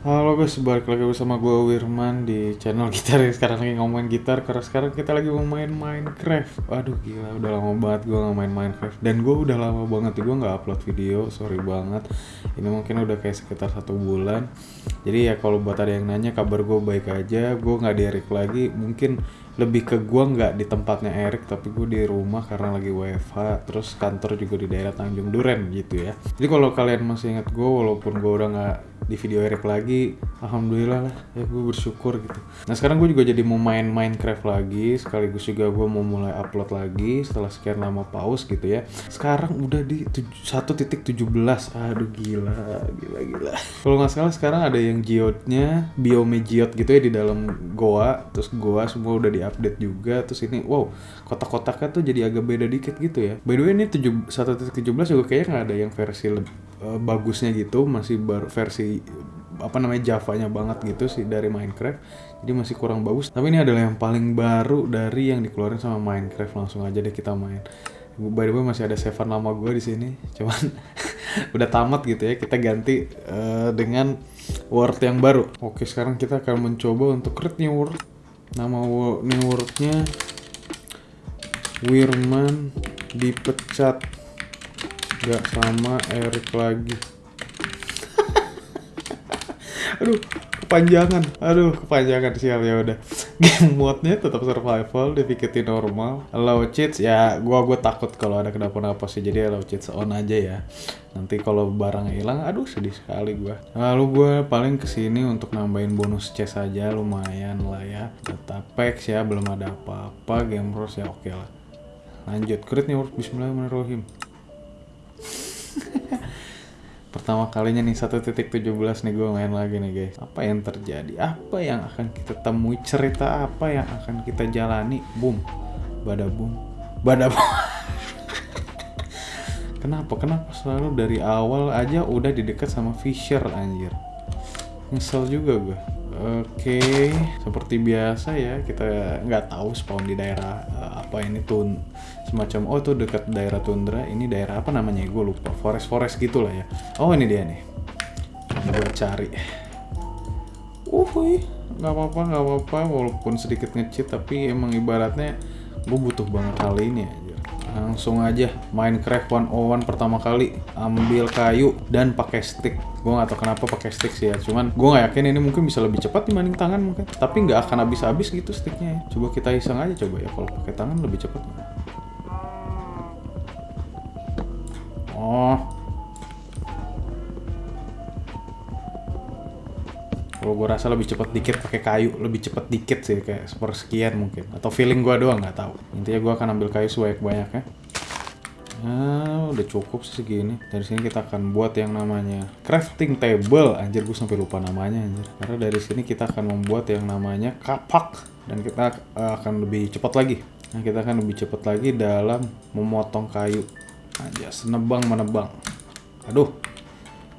Halo guys, balik lagi bersama gue Wirman di channel gitar Sekarang lagi ngomongin gitar. Karena sekarang kita lagi mau main Minecraft. Aduh gila, udah lama banget gue gak main Minecraft. Dan gue udah lama banget gue gak upload video, sorry banget. Ini mungkin udah kayak sekitar satu bulan. Jadi ya kalau buat ada yang nanya kabar gue baik aja. Gue gak di Erik lagi, mungkin lebih ke gue nggak di tempatnya Erik tapi gue di rumah karena lagi WFH terus kantor juga di daerah Tanjung Duren gitu ya. Jadi kalau kalian masih ingat gue walaupun gue udah nggak di video Erik lagi alhamdulillah lah ya gue bersyukur gitu. Nah sekarang gue juga jadi mau main Minecraft lagi sekaligus juga gue mau mulai upload lagi setelah sekian lama pause gitu ya. Sekarang udah di 1.17 aduh gila gila gila. Kalau nggak salah sekarang ada yang geodnya biome geode gitu ya di dalam goa. Terus goa semua udah di update juga. Terus ini wow kotak-kotaknya tuh jadi agak beda dikit gitu ya. By the way ini 1.17 juga kayaknya nggak ada yang versi lebih uh, bagusnya gitu masih baru versi apa namanya Java-nya banget gitu sih dari Minecraft jadi masih kurang bagus. Tapi ini adalah yang paling baru dari yang dikeluarin sama Minecraft langsung aja deh kita main. By the way masih ada Seven lama gue di sini cuman udah tamat gitu ya kita ganti uh, dengan word yang baru. Oke sekarang kita akan mencoba untuk create new word. Nama new wordnya Wirman dipecat gak sama Erik lagi. Aduh kepanjangan. Aduh kepanjangan sial ya udah. Game modnya tetap survival dibikin normal. Allow cheats ya gua gua takut kalau ada kenapa-napa sih. Jadi allow cheats on aja ya. Nanti kalau barangnya hilang aduh sedih sekali gua. Lalu gua paling ke sini untuk nambahin bonus chest aja lumayan lah ya. Data packs ya belum ada apa-apa. Game rules ya oke okay lah. Lanjut. Crit nih Bismillahirrahmanirrahim pertama kalinya nih 1.17 nih gue main lagi nih guys. Apa yang terjadi? Apa yang akan kita temui? Cerita apa yang akan kita jalani? Boom. Bada boom. Bada boom. Kenapa? Kenapa selalu dari awal aja udah didekat sama Fisher anjir? Nyesel juga gue Oke, seperti biasa ya kita nggak tahu spawn di daerah uh, apa ini tun semacam oh tuh dekat daerah tundra ini daerah apa namanya gue lupa forest forest gitulah ya. Oh ini dia nih, gue cari. Uh, nggak apa-apa nggak apa-apa walaupun sedikit ngecit tapi emang ibaratnya gue butuh banget hal ini aja langsung aja Minecraft 101 pertama kali ambil kayu dan pakai stick gue gak tau kenapa pakai stick sih ya cuman gue gak yakin ini mungkin bisa lebih cepat dibanding tangan mungkin tapi nggak akan habis-habis gitu sticknya ya. coba kita iseng aja coba ya kalau pakai tangan lebih cepat oh kalau gue rasa lebih cepat dikit pakai kayu lebih cepat dikit sih kayak sepersekian mungkin atau feeling gue doang nggak tahu intinya gue akan ambil kayu sebanyak banyaknya Nah, udah cukup sih segini. Dari sini kita akan buat yang namanya crafting table. Anjir, gue sampai lupa namanya anjir. Karena dari sini kita akan membuat yang namanya kapak dan kita akan lebih cepat lagi. Nah, kita akan lebih cepat lagi dalam memotong kayu. Aja senebang menebang. Aduh.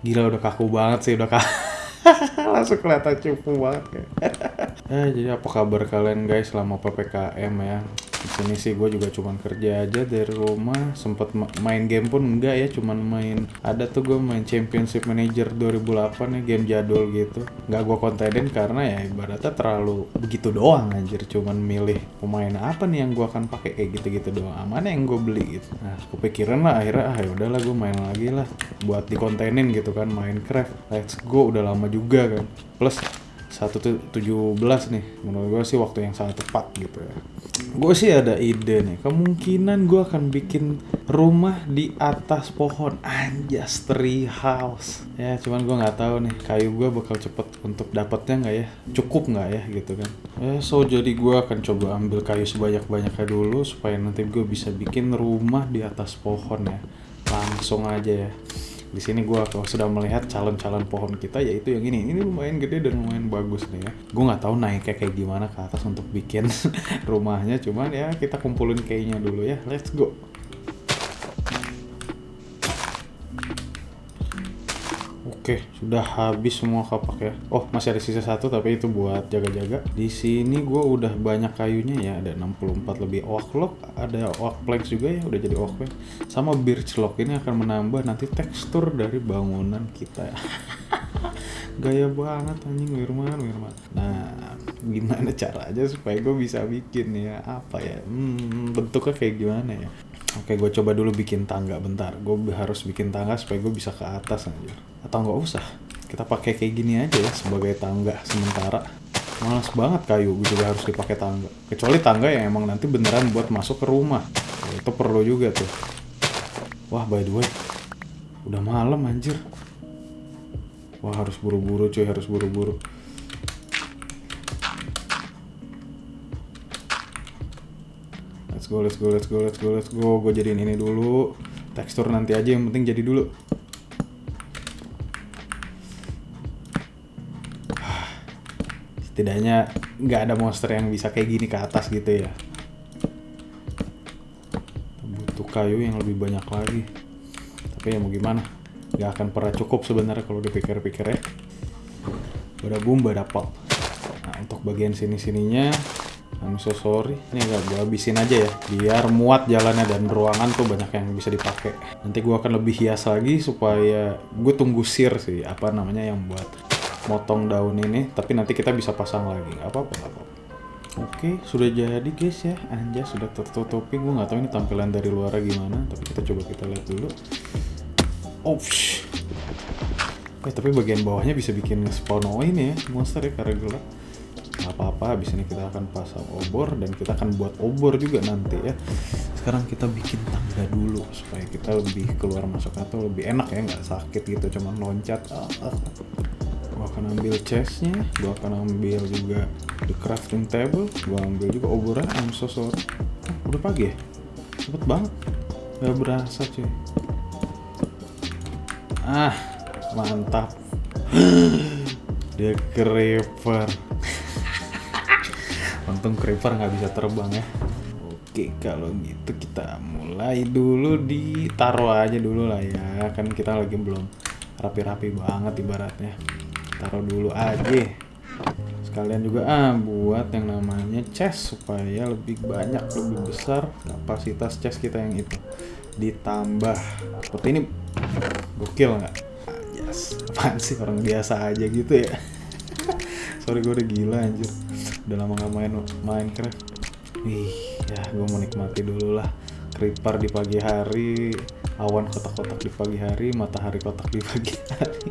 Gila udah kaku banget sih, udah kaku. langsung kelihatan cupu banget kayak. eh, jadi apa kabar kalian guys selama ppkm ya di sini sih gue juga cuman kerja aja dari rumah. Sempet main game pun enggak ya cuman main ada tuh gue main championship manager 2008 ya game jadul gitu. Nggak gue kontenin karena ya ibaratnya terlalu begitu doang anjir. Cuman milih pemain apa nih yang gue akan pakai kayak gitu-gitu doang. Mana yang gue beli gitu. Nah kepikiran lah akhirnya ah yaudahlah gue main lagi lah buat dikontenin gitu kan Minecraft. Let's go. Udah lama juga kan. Plus 117 nih. Menurut gue sih waktu yang sangat tepat gitu ya. Gue sih ada ide nih kemungkinan gue akan bikin rumah di atas pohon. Anjas tree house. Ya cuman gue nggak tahu nih kayu gue bakal cepet untuk dapatnya nggak ya? Cukup nggak ya gitu kan? Ya so jadi gue akan coba ambil kayu sebanyak banyaknya dulu supaya nanti gue bisa bikin rumah di atas pohon ya. Langsung aja ya di sini gue sudah melihat calon-calon pohon kita yaitu yang ini. Ini lumayan gede dan lumayan bagus nih ya. Gue nggak tahu naiknya kayak gimana ke atas untuk bikin rumahnya cuman ya kita kumpulin kayaknya dulu ya. Let's go Oke, sudah habis semua kapak ya. Oh, masih ada sisa satu tapi itu buat jaga-jaga. Di sini gue udah banyak kayunya ya, ada 64 lebih oak log, ada oak planks juga ya, udah jadi oak plank. Sama birch log ini akan menambah nanti tekstur dari bangunan kita. Gaya banget anjing Wirman, Wirman. Nah, gimana caranya supaya gue bisa bikin ya apa ya? Hmm, bentuknya kayak gimana ya? Oke, gue coba dulu bikin tangga bentar. Gue harus bikin tangga supaya gue bisa ke atas anjir. Atau nggak usah. Kita pakai kayak gini aja ya sebagai tangga sementara. Males banget kayu gue juga harus dipakai tangga. Kecuali tangga yang emang nanti beneran buat masuk ke rumah. Ya, itu perlu juga tuh. Wah, by the way. Udah malam anjir. Wah, harus buru-buru cuy, harus buru-buru. Let's go, let's go, let's go, let's go, let's go. Gue jadiin ini dulu. Tekstur nanti aja yang penting jadi dulu. Setidaknya nggak ada monster yang bisa kayak gini ke atas gitu ya. Butuh kayu yang lebih banyak lagi. Tapi ya mau gimana? Gak akan pernah cukup sebenarnya kalau dipikir-pikir ya. Bada boom, bada pop. Nah, untuk bagian sini-sininya I'm so sorry. Ini agak gue habisin aja ya. Biar muat jalannya dan ruangan tuh banyak yang bisa dipakai. Nanti gue akan lebih hias lagi supaya gue tunggu sir sih. Apa namanya yang buat motong daun ini. Tapi nanti kita bisa pasang lagi. Gak apa-apa, gak apa-apa. Oke, sudah jadi guys ya. Anja sudah tertutupi. Gue nggak tahu ini tampilan dari luar gimana. Tapi kita coba kita lihat dulu. Oh, shh. Eh, tapi bagian bawahnya bisa bikin spawn ini ya. Monster ya, karena gelap apa-apa habis ini kita akan pasang obor dan kita akan buat obor juga nanti ya. Sekarang kita bikin tangga dulu supaya kita lebih keluar masuk atau lebih enak ya nggak sakit gitu cuman loncat. Ah, ah. gua akan ambil chestnya gua akan ambil juga the crafting table gua ambil juga obornya I'm so sorry. Oh, udah pagi ya? Cepet banget. Nggak berasa cuy. Ah mantap. Dia creeper untung creeper nggak bisa terbang ya. Oke kalau gitu kita mulai dulu ditaruh aja dulu lah ya. Kan kita lagi belum rapi-rapi banget ibaratnya. Taruh dulu aja. Sekalian juga ah buat yang namanya chest supaya lebih banyak lebih besar kapasitas chest kita yang itu. Ditambah seperti ini gokil nggak? Yes apaan sih orang biasa aja gitu ya. Sorry gue udah gila anjir udah lama gak main Minecraft Wih, ya gue menikmati dulu lah. Creeper di pagi hari Awan kotak-kotak di pagi hari Matahari kotak di pagi hari.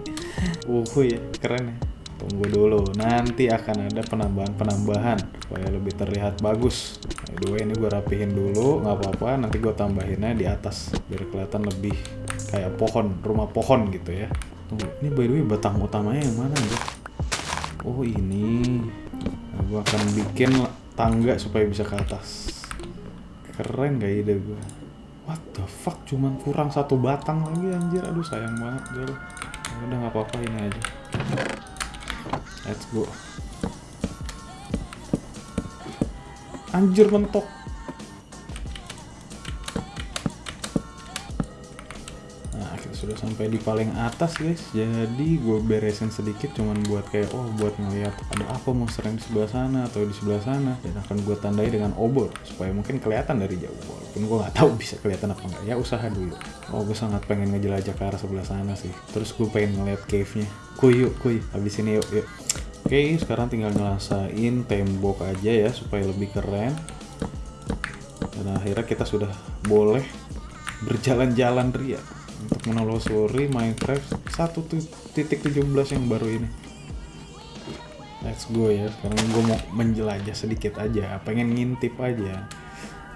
Uh ya, keren ya. Tunggu dulu, nanti akan ada penambahan-penambahan Supaya lebih terlihat bagus. By the way, ini gue rapihin dulu nggak apa-apa, nanti gue tambahinnya di atas Biar kelihatan lebih kayak pohon, rumah pohon gitu ya. Tunggu, ini by the way batang utamanya yang mana ya? Oh ini gue akan bikin tangga supaya bisa ke atas. Keren gak ide gue? What the fuck? Cuman kurang satu batang lagi anjir. Aduh sayang banget. Ya udah nggak apa-apa ini aja. Let's go. Anjir mentok. Sudah sampai di paling atas guys. Jadi gue beresin sedikit cuman buat kayak oh buat ngeliat ada apa monster yang di sebelah sana atau di sebelah sana dan akan gue tandai dengan obor supaya mungkin kelihatan dari jauh. Walaupun gue nggak tahu bisa kelihatan apa enggak. Ya usaha dulu. Oh gue sangat pengen ngejelajah ke arah sebelah sana sih. Terus gue pengen ngeliat cave-nya. Kuy yuk kuy. Habis ini yuk yuk. Oke, sekarang tinggal ngelasain tembok aja ya supaya lebih keren. Dan akhirnya kita sudah boleh berjalan-jalan ria untuk menelusuri Minecraft 1.17 yang baru ini. Let's go ya. Sekarang gue mau menjelajah sedikit aja, pengen ngintip aja.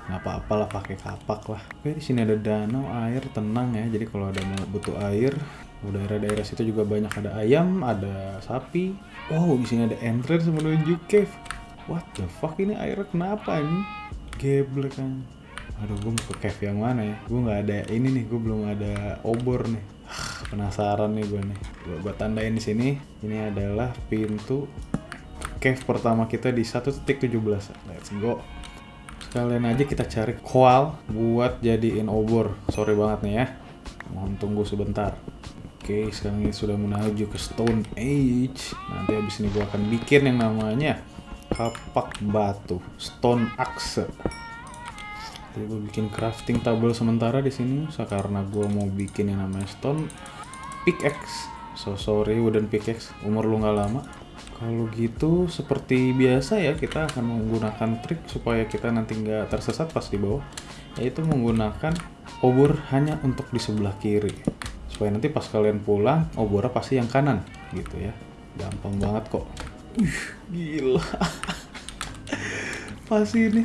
Nggak apa-apa lah pakai kapak lah. Oke, di sini ada danau, air tenang ya. Jadi kalau ada butuh air, oh, daerah-daerah situ juga banyak ada ayam, ada sapi. Oh, di sini ada entrance menuju cave. What the fuck ini airnya kenapa ini? Geblek kan. Aduh, gue mau ke cave yang mana ya? Gue nggak ada ini nih, gue belum ada obor nih. Penasaran nih gue nih. Gue, gue tandain di sini. Ini adalah pintu cave pertama kita di 1.17. Let's go. Sekalian aja kita cari koal buat jadiin obor. Sorry banget nih ya. Mohon tunggu sebentar. Oke, sekarang ini sudah menuju ke Stone Age. Nanti habis ini gue akan bikin yang namanya kapak batu, Stone Axe. Jadi gue bikin crafting table sementara di sini, karena gue mau bikin yang namanya Stone Pickaxe. So sorry wooden pickaxe, umur lu nggak lama. Kalau gitu seperti biasa ya kita akan menggunakan trik supaya kita nanti nggak tersesat pas di bawah, yaitu menggunakan obor hanya untuk di sebelah kiri. Supaya nanti pas kalian pulang obornya pasti yang kanan gitu ya. Gampang banget kok. Ih, gila. Pasti ini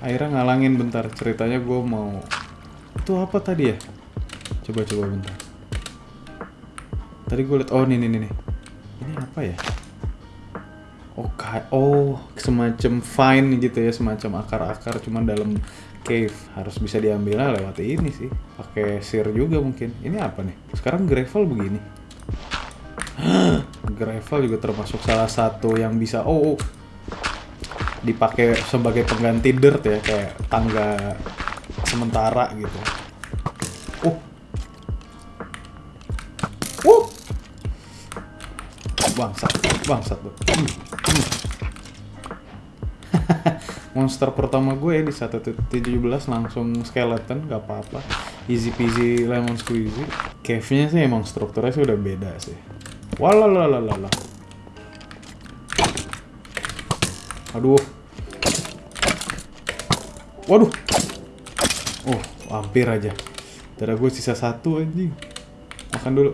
akhirnya ngalangin bentar ceritanya gue mau itu apa tadi ya? Coba coba bentar. Tadi gue liat oh nih nih nih ini apa ya? Oh oh semacam fine gitu ya semacam akar-akar cuman dalam cave. Harus bisa diambilnya lewat ini sih. Pakai sir juga mungkin. Ini apa nih? Sekarang gravel begini. Gravel juga termasuk salah satu yang bisa oh, oh. Dipakai sebagai pengganti dirt ya kayak tangga sementara gitu. Oh uh. Bangsat bangsat tuh. Hmm, hmm. monster pertama gue di 1.17 langsung skeleton gak apa-apa. Easy peasy lemon squeezy. Cave-nya sih emang strukturnya sih udah beda sih. Walalalala aduh. Waduh. Oh hampir aja. Darah gue sisa satu anjing. Makan dulu.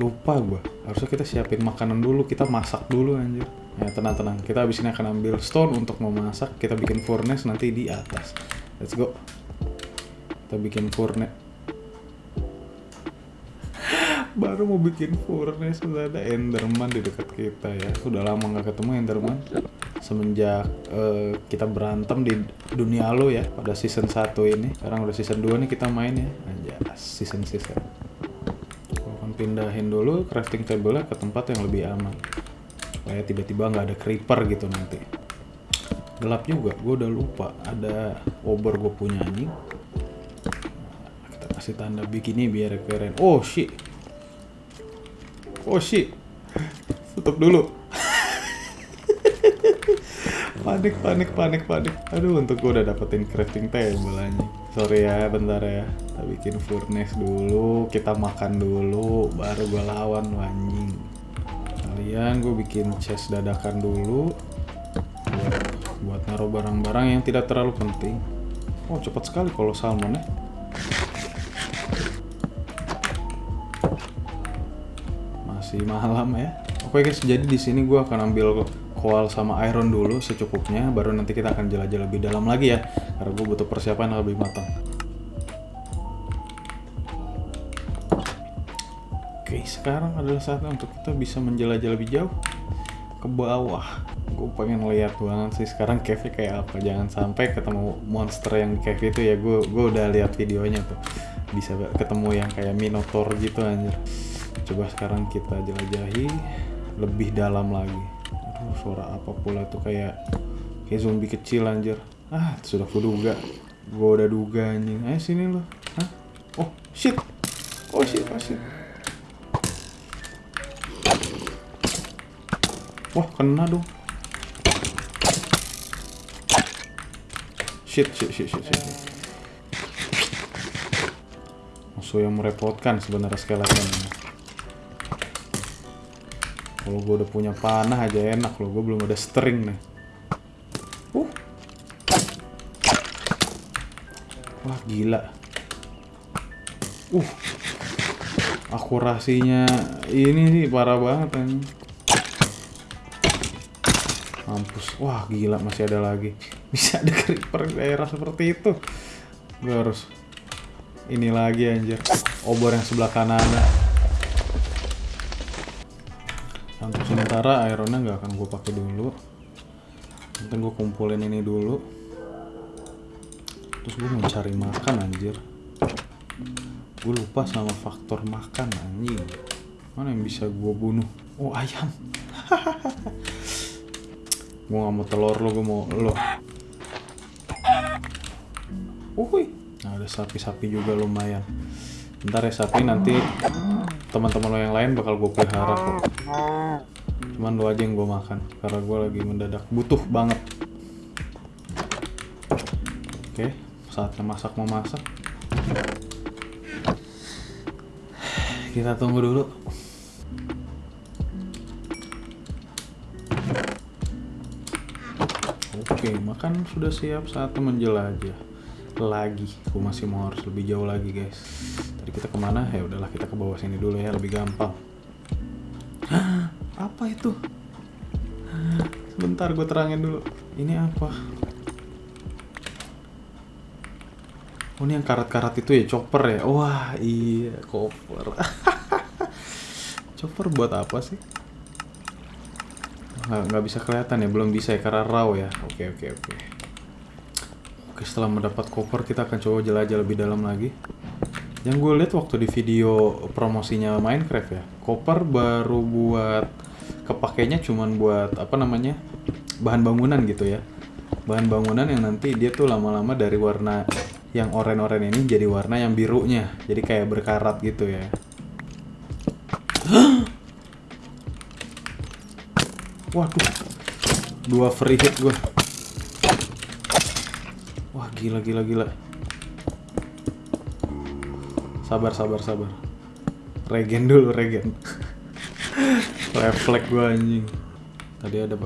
Lupa gue harusnya kita siapin makanan dulu kita masak dulu anjir ya tenang tenang kita habis ini akan ambil stone untuk memasak. Kita bikin furnace nanti di atas. Let's go. Kita bikin furnace baru mau bikin furnace sudah ada enderman di dekat kita ya. Sudah lama nggak ketemu enderman. Semenjak eh, kita berantem di dunia lo ya pada season 1 ini. Sekarang udah season 2 nih kita main ya. Aja season season akan pindahin dulu crafting table ke tempat yang lebih aman. Supaya tiba-tiba nggak ada creeper gitu nanti. Gelap juga gue udah lupa ada obor gue punya anjing. Kita kasih tanda begini biar keren. Oh shit oh shit. Tutup dulu. Panik panik panik panik. Aduh untuk gue udah dapetin crafting table anjing. Sorry ya bentar ya. Kita bikin furnace dulu kita makan dulu baru gue lawan anjing. Kalian gue bikin chest dadakan dulu. Buat, buat naruh barang-barang yang tidak terlalu penting. Oh cepat sekali kalau salmon ya masih malam ya. Oke guys jadi di sini gue akan ambil koal sama iron dulu secukupnya baru nanti kita akan jelajah lebih dalam lagi ya. Karena gue butuh persiapan yang lebih matang. Oke sekarang adalah saatnya untuk kita bisa menjelajah lebih jauh ke bawah. Gue pengen lihat banget sih sekarang cave kayak apa. Jangan sampai ketemu monster yang cave itu ya. Gue gue udah lihat videonya tuh. Bisa ketemu yang kayak minotaur gitu anjir coba sekarang kita jelajahi lebih dalam lagi. Aduh suara apa pula tuh kayak kayak zombie kecil anjir. Ah sudah kuduga gue udah duga anjing. Ayo sini lo Hah? oh shit. Oh shit oh shit. Wah kena dong. Shit shit shit shit, shit. musuh yang merepotkan sebenarnya skeleton ini kalau gue udah punya panah aja enak loh, gue belum ada string nih. Uh. Wah gila. Uh. Akurasinya ini sih parah banget kan. Mampus. Wah gila masih ada lagi. Bisa ada creeper daerah seperti itu. Gue harus ini lagi anjir. Obor yang sebelah kanan. Sementara ironnya nggak akan gue pakai dulu. Nanti gue kumpulin ini dulu. Terus gue mau cari makan anjir. Gue lupa sama faktor makan anjing. Mana yang bisa gue bunuh? Oh ayam. Gue nggak mau telur lo gue mau lo Uhuy. nah ada sapi-sapi juga lumayan. Ntar ya sapi nanti teman-teman lo yang lain bakal gue pelihara kok. Cuman lo aja yang gue makan karena gue lagi mendadak butuh banget. Oke, saatnya masak memasak. Kita tunggu dulu. Oke, makan sudah siap saatnya menjelajah lagi. Gue masih mau harus lebih jauh lagi guys. Tadi kita ke mana? Ya udahlah kita ke bawah sini dulu ya, lebih gampang. Apa itu? Sebentar gue terangin dulu. Ini apa? Oh ini yang karat-karat itu ya chopper ya? Wah iya chopper. chopper buat apa sih? Nggak, nggak bisa kelihatan ya, belum bisa ya karena raw ya. Oke oke oke. Oke setelah mendapat koper kita akan coba jelajah lebih dalam lagi. Yang gue lihat waktu di video promosinya Minecraft ya, koper baru buat kepakainya cuman buat apa namanya bahan bangunan gitu ya. Bahan bangunan yang nanti dia tuh lama-lama dari warna yang oranye-oranye ini jadi warna yang birunya, jadi kayak berkarat gitu ya. Waduh, dua free hit gue. Wah gila gila gila. Sabar sabar sabar. Regen dulu regen. Refleks gue anjing. Tadi ada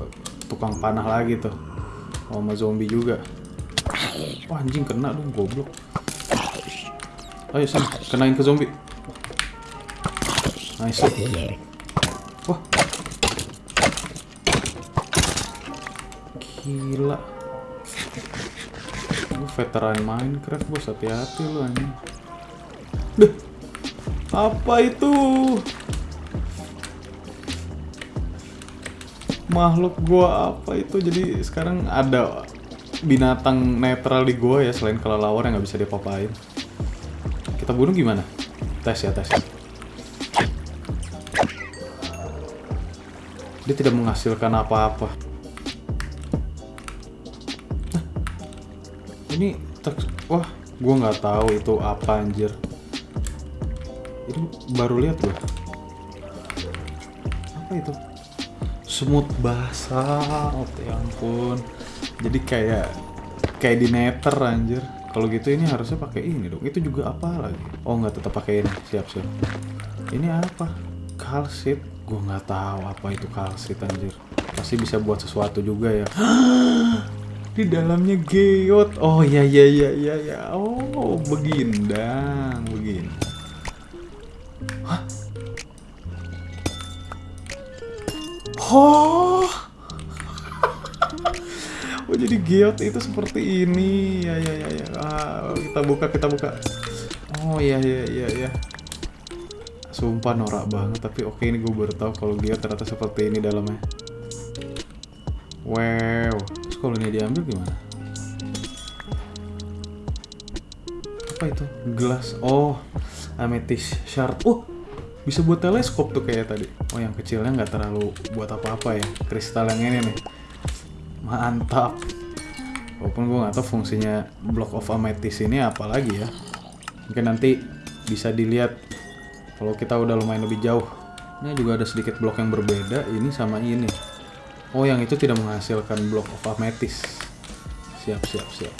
tukang panah lagi tuh. Sama zombie juga. Wah anjing kena dong goblok. Ayo Sam, kenain ke zombie. Nice. Wah. Gila. Lu veteran Minecraft bos, hati-hati lu anjing. Duh. Apa itu? Makhluk gua apa itu? Jadi sekarang ada binatang netral di gua ya selain kelelawar yang nggak bisa diapa-apain. Kita bunuh gimana? Tes ya, tes. Dia tidak menghasilkan apa-apa. Ini teks- wah, gua nggak tahu itu apa anjir. Itu baru lihat loh. Apa itu? Semut basalt, ya ampun. Jadi kayak kayak di nether anjir. Kalau gitu ini harusnya pakai ini dong. Itu juga apa lagi? Oh nggak tetap pakai ini. Siap siap. Ini apa? Kalsit. Gue nggak tahu apa itu kalsit anjir. Pasti bisa buat sesuatu juga ya. Di dalamnya geot. Oh iya iya iya iya ya. Oh begindang begini. Oh. Oh jadi geot itu seperti ini? Ya ya ya ya. Ah, kita buka kita buka. Oh iya iya iya iya sumpah norak banget tapi oke ini gue baru tahu kalau geot ternyata seperti ini dalamnya. Wow. Kalau ini diambil gimana? Apa itu? Gelas. Oh amethyst shard. Oh bisa buat teleskop tuh kayak tadi. Oh yang kecilnya nggak terlalu buat apa-apa ya. Kristal yang ini nih. Mantap. Walaupun gue nggak tahu fungsinya block of amethyst ini apa lagi ya. Mungkin nanti bisa dilihat kalau kita udah lumayan lebih jauh. Ini juga ada sedikit blok yang berbeda ini sama ini. Oh yang itu tidak menghasilkan block of amethyst. Siap siap siap.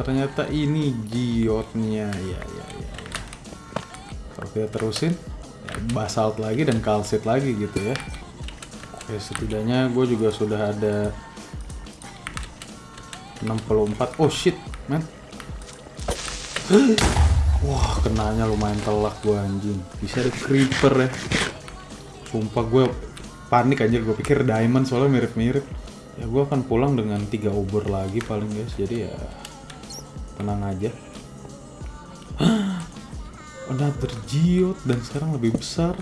Ternyata ini giotnya ya ya. Kita terusin ya basalt lagi dan kalsit lagi gitu ya Oke, setidaknya gue juga sudah ada 64. Oh shit, man. Wah, kenanya lumayan telak gue anjing. Bisa ada creeper ya. Sumpah gue panik anjir, gue pikir diamond soalnya mirip-mirip. Ya gue akan pulang dengan tiga obor lagi paling guys. Jadi ya tenang aja. Another geode dan sekarang lebih besar.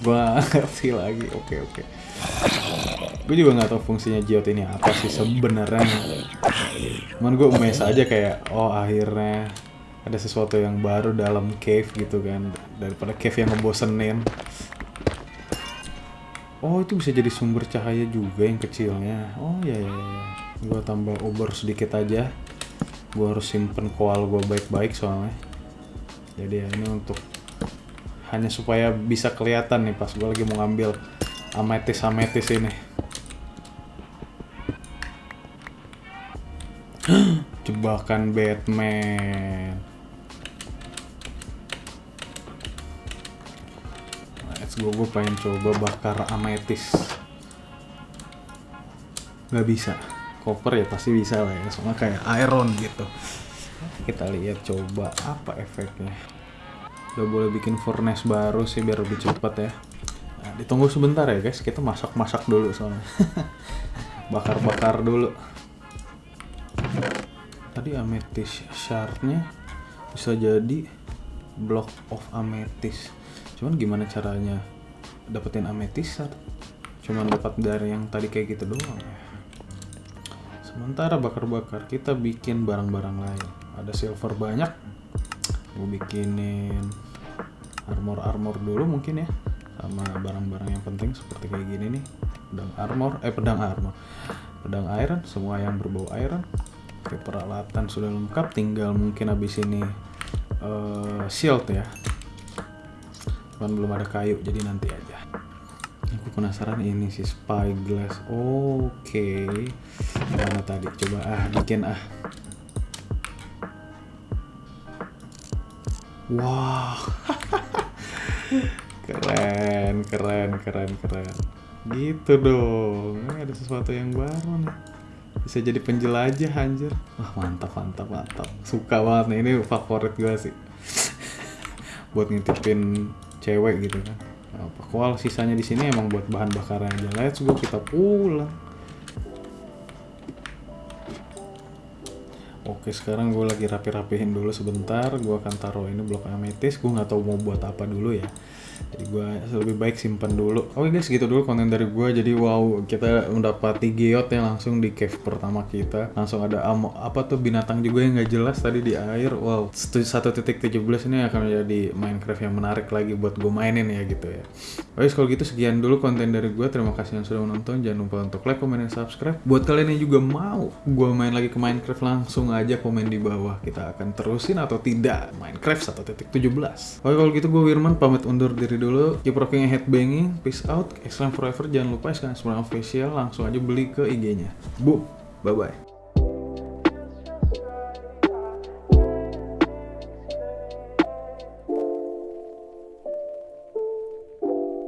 gua ngerti lagi. Oke oke. Gue juga nggak tahu fungsinya geode ini apa sih sebenarnya. Cuman gue mes aja kayak oh akhirnya ada sesuatu yang baru dalam cave gitu kan. Daripada cave yang ngebosenin. Oh itu bisa jadi sumber cahaya juga yang kecilnya. Oh ya ya, ya. gue tambah obor sedikit aja gue harus simpen koal gue baik-baik soalnya. Jadi ya ini untuk hanya supaya bisa kelihatan nih pas gue lagi mau ngambil ametis ametis ini. Jebakan Batman. Let's go gue pengen coba bakar ametis. Nggak bisa koper ya pasti bisa lah ya. Soalnya kayak iron gitu. Kita lihat coba apa efeknya. Udah boleh bikin furnace baru sih biar lebih cepat ya. Nah, ditunggu sebentar ya guys. Kita masak-masak dulu soalnya. Bakar-bakar dulu. Tadi amethyst shardnya bisa jadi block of amethyst cuman gimana caranya dapetin amethyst shard cuman dapat dari yang tadi kayak gitu doang ya sementara bakar-bakar kita bikin barang-barang lain. Ada silver banyak. Gue bikinin armor-armor dulu mungkin ya. Sama barang-barang yang penting seperti kayak gini nih. Pedang armor eh pedang armor. Pedang iron semua yang berbau iron. Oke peralatan sudah lengkap tinggal mungkin habis ini uh, shield ya. Cuman belum ada kayu jadi nanti aja. Aku penasaran ini sih spyglass. Oke. okay. Mana tadi coba ah bikin ah Wah, keren, keren, keren, keren. Gitu dong. Ini ada sesuatu yang baru nih. Bisa jadi penjelajah anjir. Wah, mantap, mantap, mantap. Suka banget nih. Ini favorit gue sih. buat ngintipin cewek gitu kan. Apa koal sisanya di sini emang buat bahan bakar aja. Let's go kita pulang. Oke sekarang gue lagi rapi-rapihin dulu sebentar. Gue akan taruh ini blok ametis. Gue nggak tahu mau buat apa dulu ya Jadi gue lebih baik simpan dulu. Oke guys gitu dulu konten dari gue Jadi wow kita mendapati geot yang langsung di cave pertama kita. Langsung ada amo, apa tuh binatang juga yang nggak jelas tadi di air. Wow 1.17 ini akan menjadi Minecraft yang menarik lagi buat gue mainin ya gitu ya. Oke kalau gitu sekian dulu konten dari gue Terima kasih yang sudah menonton. Jangan lupa untuk like, comment, dan subscribe. Buat kalian yang juga mau gue main lagi ke Minecraft langsung aja aja komen di bawah. Kita akan terusin atau tidak Minecraft 1.17 Oke kalau gitu gue Wirman pamit undur diri dulu keep rocking headbanging peace out Excellent forever jangan lupa sekarang semua official langsung aja beli ke IG nya boom bye bye